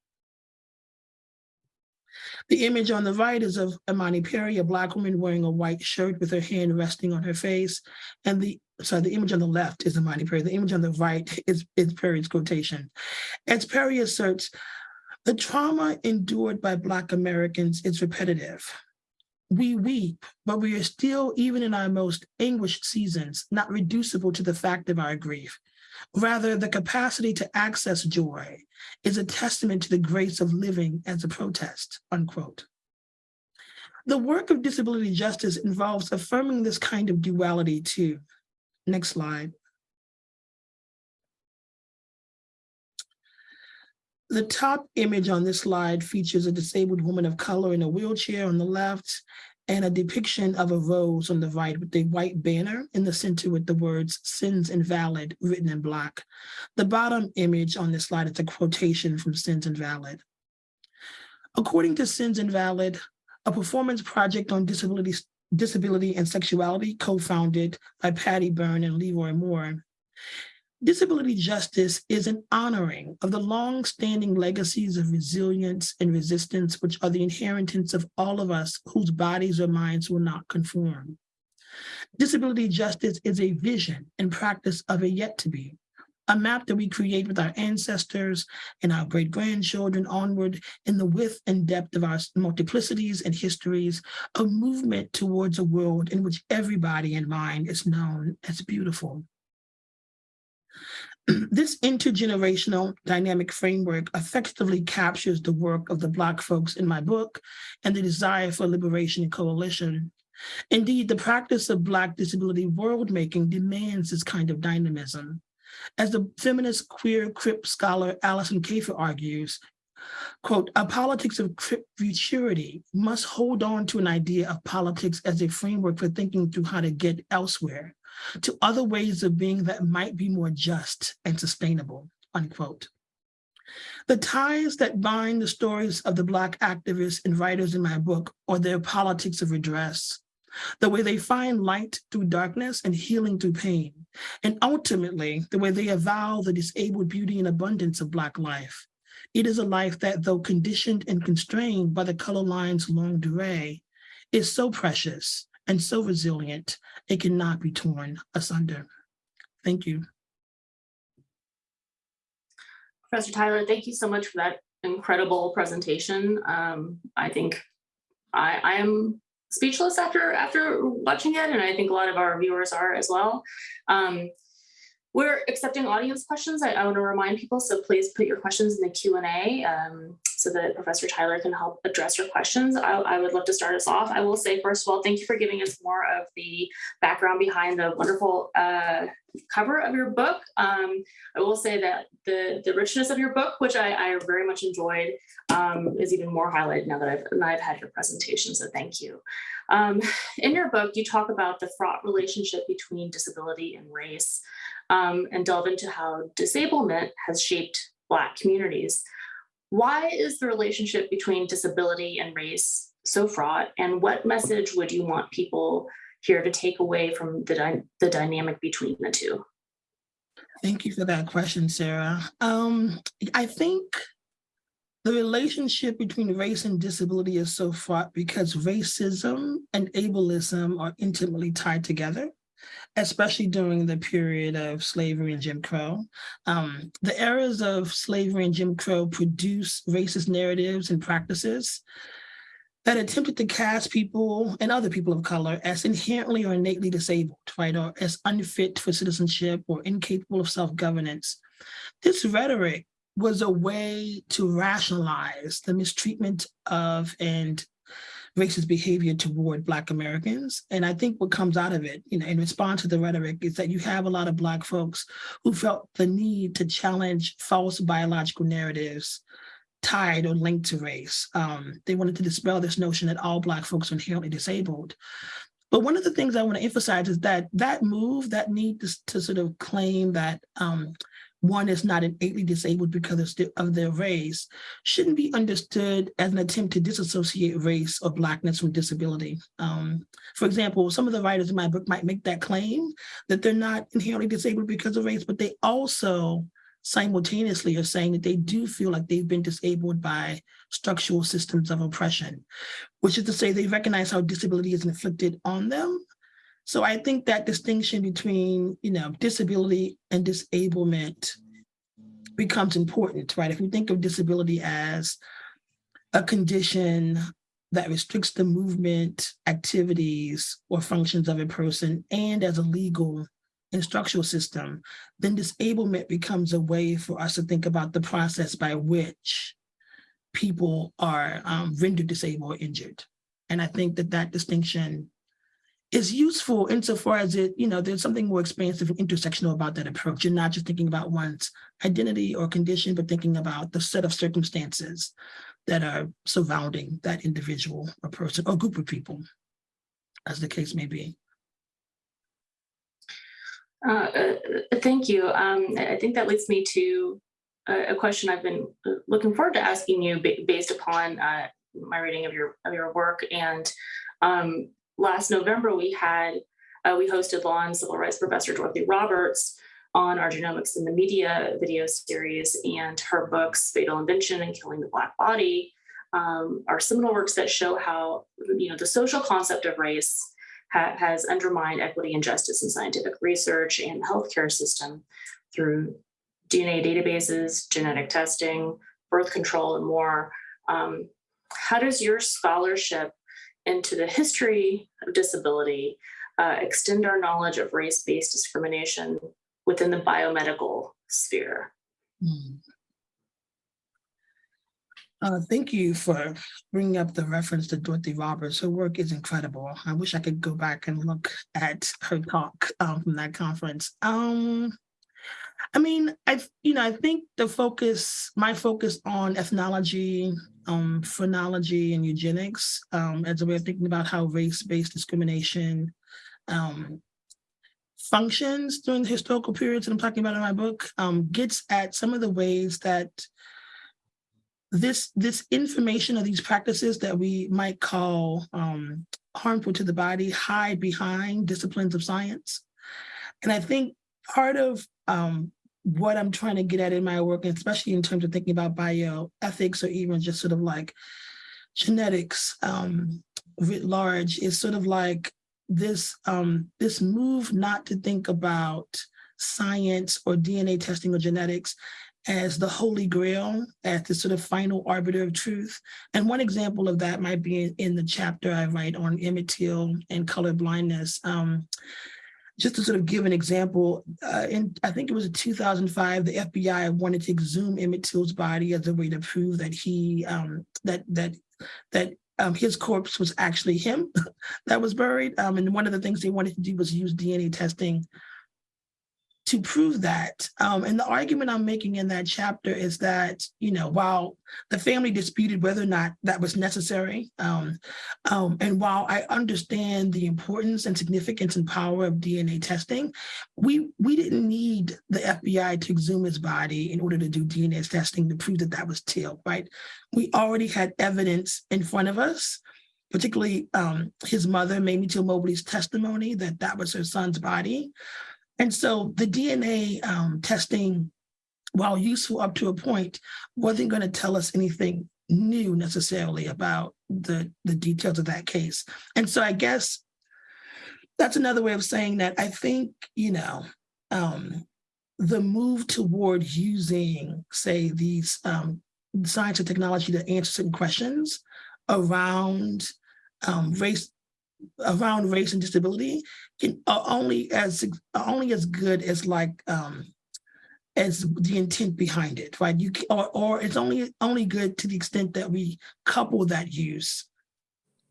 The image on the right is of Imani Perry, a Black woman wearing a white shirt with her hand resting on her face. And the sorry, the image on the left is Imani Perry. The image on the right is, is Perry's quotation. As Perry asserts, the trauma endured by Black Americans is repetitive. We weep, but we are still, even in our most anguished seasons, not reducible to the fact of our grief. Rather, the capacity to access joy is a testament to the grace of living as a protest, unquote. The work of disability justice involves affirming this kind of duality too. Next slide. The top image on this slide features a disabled woman of color in a wheelchair on the left and a depiction of a rose on the right with a white banner in the center with the words sins invalid written in black. The bottom image on this slide is a quotation from Sins Invalid. According to Sins Invalid, a performance project on disability, disability and sexuality co-founded by Patty Berne and Leroy Moore, Disability justice is an honoring of the long-standing legacies of resilience and resistance, which are the inheritance of all of us whose bodies or minds will not conform. Disability justice is a vision and practice of a yet to be, a map that we create with our ancestors and our great grandchildren onward in the width and depth of our multiplicities and histories, a movement towards a world in which everybody in mind is known as beautiful. This intergenerational dynamic framework effectively captures the work of the Black folks in my book and the desire for liberation and coalition. Indeed, the practice of Black disability world making demands this kind of dynamism. As the feminist queer crip scholar Alison Kafer argues, quote, a politics of futurity must hold on to an idea of politics as a framework for thinking through how to get elsewhere, to other ways of being that might be more just and sustainable, unquote. The ties that bind the stories of the Black activists and writers in my book are their politics of redress, the way they find light through darkness and healing through pain, and ultimately the way they avow the disabled beauty and abundance of Black life. It is a life that, though conditioned and constrained by the color line's longue durée, is so precious and so resilient, it cannot be torn asunder. Thank you. Professor Tyler, thank you so much for that incredible presentation. Um, I think I, I am speechless after after watching it, and I think a lot of our viewers are as well. Um, we're accepting audience questions. I, I want to remind people, so please put your questions in the Q&A um, so that Professor Tyler can help address your questions. I, I, would love to start us off. I will say, first of all, thank you for giving us more of the background behind the wonderful uh, cover of your book. Um, I will say that the, the richness of your book, which I, I very much enjoyed, um, is even more highlighted now that I've, now I've had your presentation, so thank you. Um, in your book, you talk about the fraught relationship between disability and race um, and delve into how disablement has shaped Black communities. Why is the relationship between disability and race so fraught? And what message would you want people here to take away from the, dy the dynamic between the two? Thank you for that question, Sarah. Um, I think the relationship between race and disability is so fraught because racism and ableism are intimately tied together especially during the period of slavery and Jim Crow. Um, the eras of slavery and Jim Crow produce racist narratives and practices that attempted to cast people and other people of color as inherently or innately disabled, right, or as unfit for citizenship or incapable of self-governance. This rhetoric was a way to rationalize the mistreatment of and racist behavior toward Black Americans. And I think what comes out of it, you know, in response to the rhetoric is that you have a lot of Black folks who felt the need to challenge false biological narratives tied or linked to race. Um, they wanted to dispel this notion that all Black folks are inherently disabled. But one of the things I want to emphasize is that that move, that need to, to sort of claim that um, one is not innately disabled because of their race shouldn't be understood as an attempt to disassociate race or blackness from disability. Um, for example, some of the writers in my book might make that claim that they're not inherently disabled because of race, but they also simultaneously are saying that they do feel like they've been disabled by structural systems of oppression, which is to say they recognize how disability is inflicted on them, So I think that distinction between, you know, disability and disablement becomes important, right? If we think of disability as a condition that restricts the movement, activities, or functions of a person, and as a legal and structural system, then disablement becomes a way for us to think about the process by which people are um, rendered disabled or injured. And I think that that distinction is useful insofar as it, you know, there's something more expansive and intersectional about that approach. You're not just thinking about one's identity or condition, but thinking about the set of circumstances that are surrounding that individual or person or group of people, as the case may be. Uh, uh, Thank you. Um, I think that leads me to a, question I've been looking forward to asking you based upon uh, my reading of your of your work. And um, last November, we had uh, we hosted law and civil rights professor Dorothy Roberts on our genomics in the media video series, and her books "Fatal Invention" and "Killing the Black Body" um, are seminal works that show how you know the social concept of race ha- has undermined equity and justice in scientific research and the healthcare system through DNA databases, genetic testing, birth control, and more. Um, how does your scholarship into the history of disability uh, extend our knowledge of race-based discrimination within the biomedical sphere? Hmm. Uh, thank you for bringing up the reference to Dorothy Roberts. Her work is incredible. I wish I could go back and look at her talk um, from that conference. Um, I mean, I you know I think the focus, my focus on ethnology, um, phrenology, and eugenics um, as a way of thinking about how race-based discrimination um, functions during the historical periods that I'm talking about in my book um, gets at some of the ways that this this information of these practices that we might call um, harmful to the body hide behind disciplines of science. And I think part of um, what I'm trying to get at in my work, especially in terms of thinking about bioethics or even just sort of like genetics um, writ large, is sort of like this um, this move not to think about science or DNA testing or genetics as the holy grail, as the sort of final arbiter of truth. And one example of that might be in, in the chapter I write on Emmett Till and color blindness. Um, just to sort of give an example, uh, in I think it was 2005, the FBI wanted to exhume Emmett Till's body as a way to prove that he um, that that that um, his corpse was actually him that was buried. Um, and one of the things they wanted to do was use DNA testing to prove that. Um, and the argument I'm making in that chapter is that, you know, while the family disputed whether or not that was necessary, um, um, and while I understand the importance and significance and power of DNA testing, we we didn't need the FBI to exhume his body in order to do DNA testing to prove that that was Till, right? We already had evidence in front of us particularly um, his mother, Mamie Till Mobley's testimony that that was her son's body. And so the DNA um, testing, while useful up to a point, wasn't going to tell us anything new necessarily about the, the details of that case. And so I guess that's another way of saying that I think, you know, um, the move toward using, say, these um, science and technology to answer certain questions around um, race around race and disability can are only as are only as good as like um as the intent behind it right? You or or it's only only good to the extent that we couple that use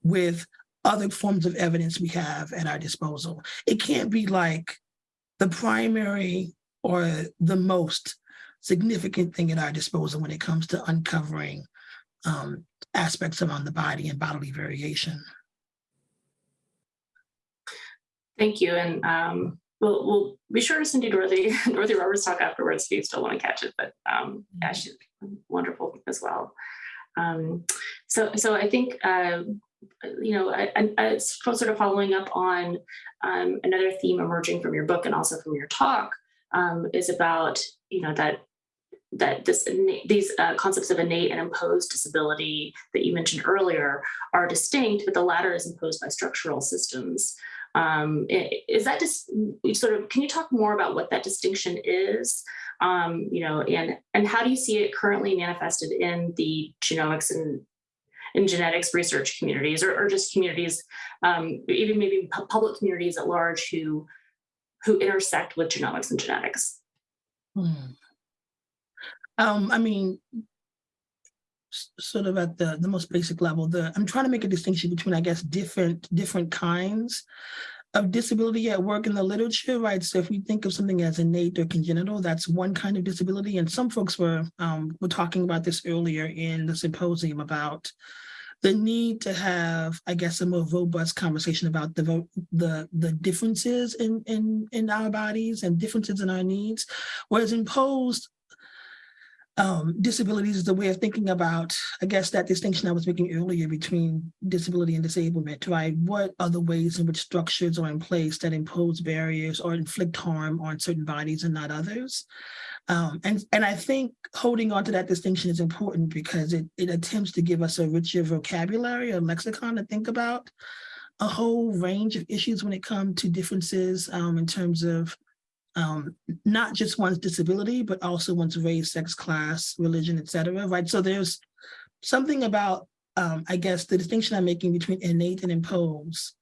with other forms of evidence we have at our disposal. It can't be like the primary or the most significant thing at our disposal when it comes to uncovering um, aspects around the body and bodily variation Thank you. And um, we'll, we'll be sure to send you Dorothy, Dorothy Roberts talk afterwards if you still want to catch it. But um, yeah, she's wonderful as well. Um, so, so I think, uh, you know, I, I, I sort of following up on um, another theme emerging from your book and also from your talk um, is about, you know, that that this these uh, concepts of innate and imposed disability that you mentioned earlier are distinct, but the latter is imposed by structural systems Um, is that just sort of, can you talk more about what that distinction is? Um, you know, and, and how do you see it currently manifested in the genomics and in genetics research communities or, or just communities, um, even maybe public communities at large who, who intersect with genomics and genetics? Hmm. Um, I mean, sort of at the the most basic level, the I'm trying to make a distinction between, I guess, different different kinds of disability at work in the literature, right? So if we think of something as innate or congenital, that's one kind of disability. And some folks were um, were talking about this earlier in the symposium about the need to have, I guess, a more robust conversation about the the the differences in in in our bodies and differences in our needs, whereas imposed um, disabilities is a way of thinking about, I guess, that distinction I was making earlier between disability and disablement, right? What are the ways in which structures are in place that impose barriers or inflict harm on certain bodies and not others? Um, and, and I think holding on to that distinction is important because it, it attempts to give us a richer vocabulary, a lexicon to think about a whole range of issues when it comes to differences um, in terms of um, not just one's disability, but also one's race, sex, class, religion, et cetera, right? So there's something about, um, I guess, the distinction I'm making between innate and imposed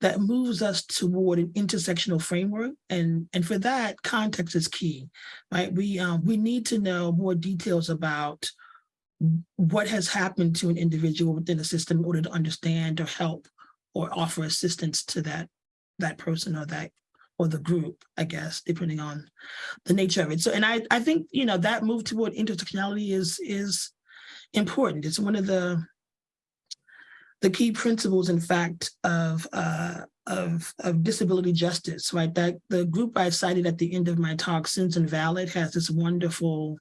that moves us toward an intersectional framework. And, and for that, context is key, right? We, um, we need to know more details about what has happened to an individual within the system in order to understand or help or offer assistance to that, that person or that or the group, I guess, depending on the nature of it. So, and I, I think, you know, that move toward intersectionality is, is important. It's one of the, the key principles, in fact, of, uh, of, of disability justice, right? That the group I cited at the end of my talk, Sins Invalid, has this wonderful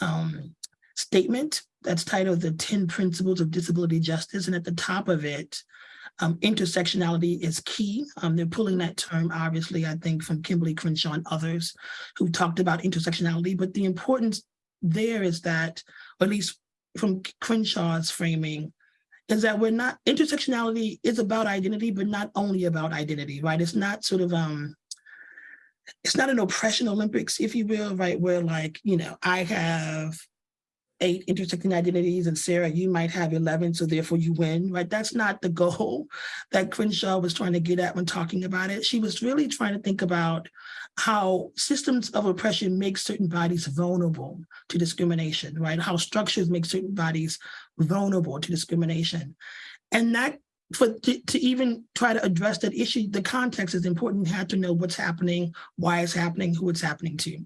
um, statement that's titled The 10 Principles of Disability Justice. And at the top of it, um, intersectionality is key. Um, they're pulling that term, obviously, I think, from Kimberlé Crenshaw and others who talked about intersectionality. But the importance there is that, or at least from Crenshaw's framing, is that we're not, intersectionality is about identity, but not only about identity, right? It's not sort of, um, it's not an oppression Olympics, if you will, right? Where like, you know, I have eight intersecting identities and Sarah, you might have 11, so therefore you win, right? That's not the goal that Crenshaw was trying to get at when talking about it. She was really trying to think about how systems of oppression make certain bodies vulnerable to discrimination, right? How structures make certain bodies vulnerable to discrimination. And that for to, to even try to address that issue, the context is important. You have to know what's happening, why it's happening, who it's happening to.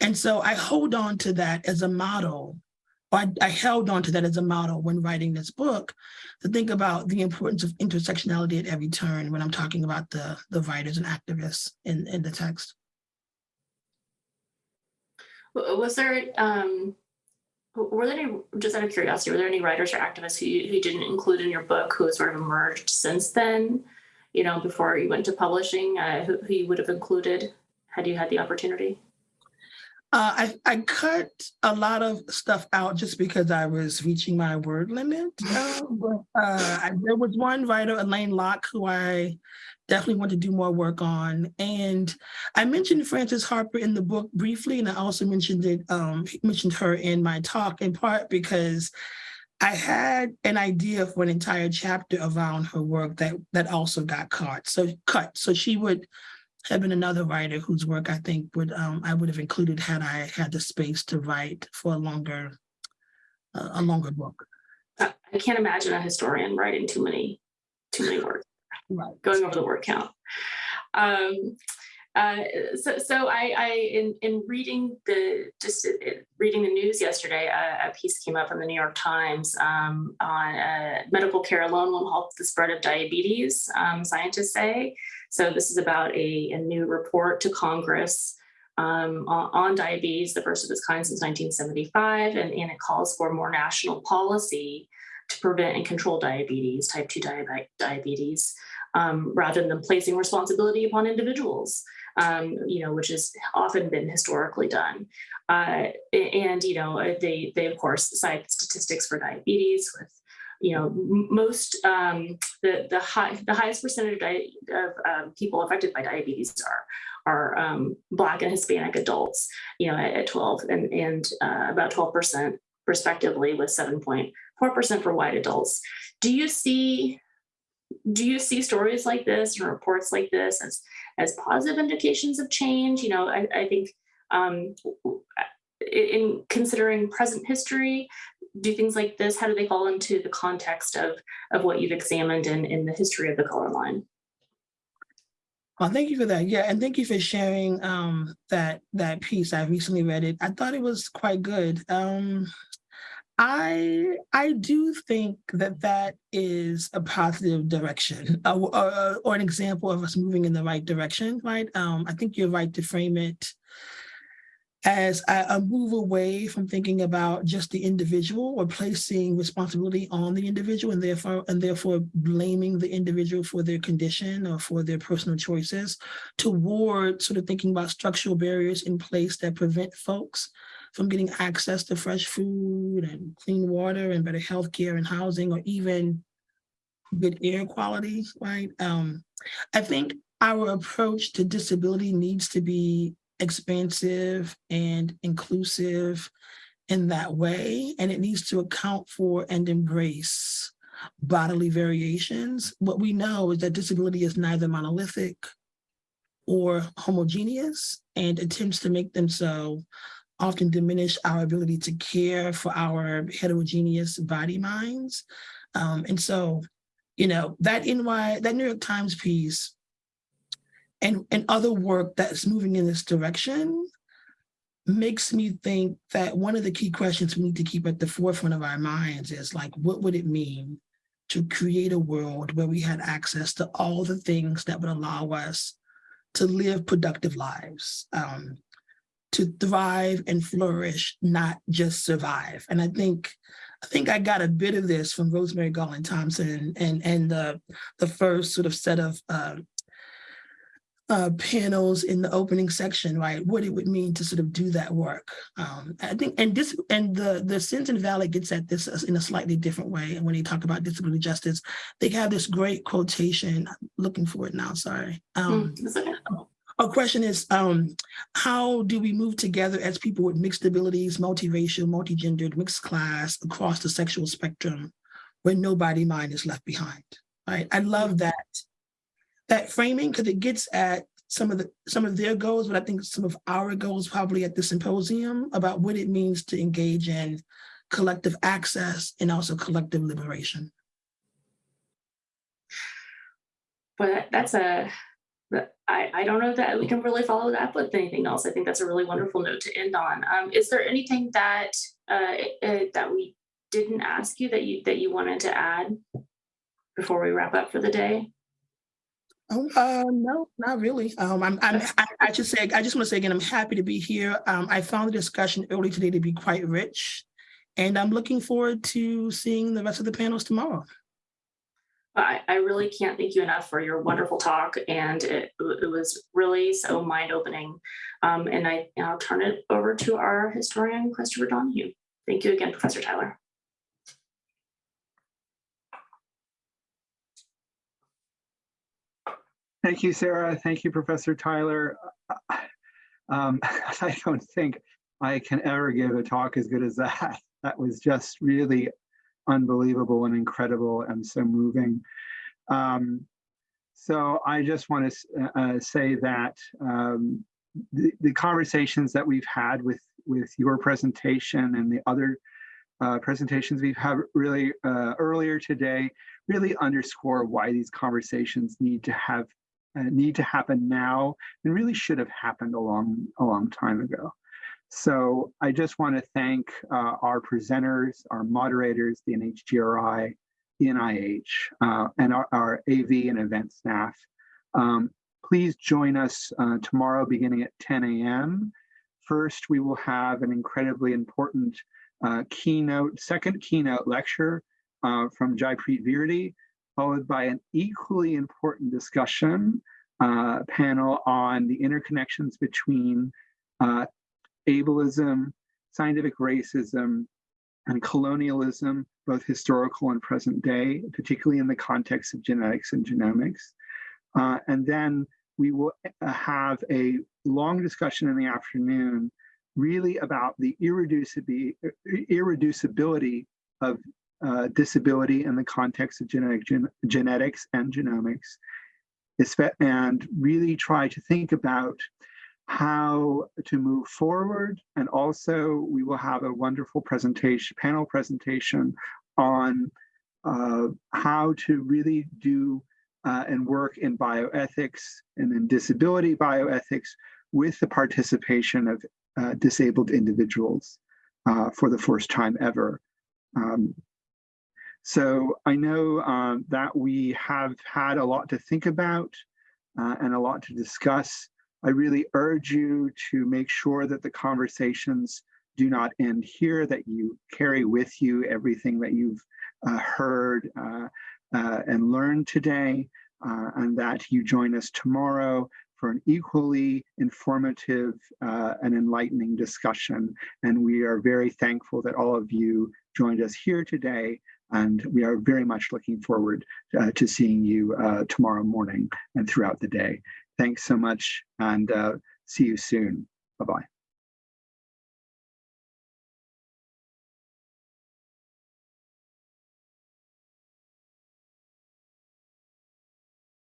And so I hold on to that as a model I, I, held on to that as a model when writing this book to think about the importance of intersectionality at every turn when I'm talking about the, the writers and activists in, in the text. Was there, um, were there any, just out of curiosity, were there any writers or activists who you, who didn't include in your book who sort of emerged since then, you know, before you went to publishing, uh, who, who you would have included had you had the opportunity? Uh, I, I cut a lot of stuff out just because I was reaching my word limit. Uh, but uh, I, there was one writer, Alain Locke, who I definitely want to do more work on. And I mentioned Frances Harper in the book briefly, and I also mentioned it, um, mentioned her in my talk in part because I had an idea for an entire chapter around her work that that also got cut. So cut. So she would have been another writer whose work I think would um, I would have included had I had the space to write for a longer uh, a longer book. I can't imagine a historian writing too many too many words, right. going over the word count. Um, uh, so, so I, I, in in reading the just uh, reading the news yesterday, a, a, piece came up from the New York Times um, on uh, medical care alone won't halt the spread of diabetes. Um, scientists say. So this is about a, a new report to Congress um, on, diabetes, the first of its kind since 1975, and, and it calls for more national policy to prevent and control diabetes, type 2 diabetes, um, rather than placing responsibility upon individuals, um, you know, which has often been historically done. Uh, and, you know, they, they of course cite statistics for diabetes with you know, most, um, the, the high, the highest percentage of, of um, people affected by diabetes are, are um, Black and Hispanic adults, you know, at, at 12 and, and uh, about 12% respectively with 7.4% for white adults. Do you see, do you see stories like this and reports like this as, as positive indications of change? You know, I, I think um, in considering present history, do things like this, how do they fall into the context of, of what you've examined in, in the history of the color line? Well, thank you for that. Yeah, and thank you for sharing um, that that piece. I recently read it. I thought it was quite good. Um, I I do think that that is a positive direction, or, or, or an example of us moving in the right direction. Right. Um, I think you're right to frame it as a move away from thinking about just the individual or placing responsibility on the individual and therefore and therefore blaming the individual for their condition or for their personal choices toward sort of thinking about structural barriers in place that prevent folks from getting access to fresh food and clean water and better health care and housing or even good air quality, right? Um, I think our approach to disability needs to be expansive and inclusive in that way, and it needs to account for and embrace bodily variations. What we know is that disability is neither monolithic or homogeneous, and attempts to make them so often diminish our ability to care for our heterogeneous body minds. Um, and so, you know, that NY, that New York Times piece and, and other work that's moving in this direction makes me think that one of the key questions we need to keep at the forefront of our minds is like, what would it mean to create a world where we had access to all the things that would allow us to live productive lives, um, to thrive and flourish, not just survive. And I think I think I got a bit of this from Rosemarie Garland Thomson and and the the first sort of set of uh, uh, panels in the opening section, right? What it would mean to sort of do that work. Um, I think, and this, and the the Sins Invalid gets at this in a slightly different way. And when they talk about disability justice, they have this great quotation. I'm looking for it now. Sorry. Um, okay. our question is, um, how do we move together as people with mixed abilities, multiracial, multigendered, mixed class across the sexual spectrum, where nobody mind is left behind? Right. I love that that framing because it gets at some of the some of their goals, but I think some of our goals probably at the symposium about what it means to engage in collective access and also collective liberation. But that's a, I, I don't know that we can really follow that up with anything else. I think that's a really wonderful note to end on. Um, is there anything that uh, uh, that we didn't ask you that you that you wanted to add before we wrap up for the day? Oh, uh, no, not really. Um, I'm, I'm, I, I should say, I just want to say again, I'm happy to be here. Um, I found the discussion early today to be quite rich. And I'm looking forward to seeing the rest of the panels tomorrow. I, I really can't thank you enough for your wonderful talk, and it, it was really so mind-opening. Um, and I, I'll turn it over to our historian, Christopher Donohue. Thank you again, Professor Tyler. Thank you, Sarah. Thank you, Professor Tyler. Um, I don't think I can ever give a talk as good as that. That was just really unbelievable and incredible and so moving. Um, so I just want to uh, say that um, the, the conversations that we've had with, with your presentation and the other uh, presentations we've had really uh, earlier today really underscore why these conversations need to have uh, need to happen now and really should have happened a long, a long time ago. So I just want to thank uh, our presenters, our moderators, the NHGRI, the NIH, uh, and our, our, AV and event staff. Um, please join us uh, tomorrow beginning at 10 a.m. First, we will have an incredibly important uh, keynote, second keynote lecture uh, from Jaipreet Virdi, followed by an equally important discussion uh, panel on the interconnections between uh, ableism, scientific racism, and colonialism, both historical and present day, particularly in the context of genetics and genomics. Uh, and then we will uh, have a long discussion in the afternoon really about the irreducibility, irreducibility of uh, disability in the context of genetic, gen genetics and genomics, and really try to think about how to move forward. And also we will have a wonderful presentation, panel presentation on uh, how to really do uh, and work in bioethics and in disability bioethics with the participation of uh, disabled individuals uh, for the first time ever. Um, so I know um, that we have had a lot to think about uh, and a lot to discuss. I really urge you to make sure that the conversations do not end here, that you carry with you everything that you've uh, heard uh, uh, and learned today, uh, and that you join us tomorrow for an equally informative uh, and enlightening discussion. And we are very thankful that all of you joined us here today. And we are very much looking forward uh, to seeing you uh, tomorrow morning and throughout the day. Thanks so much and uh, see you soon. Bye-bye.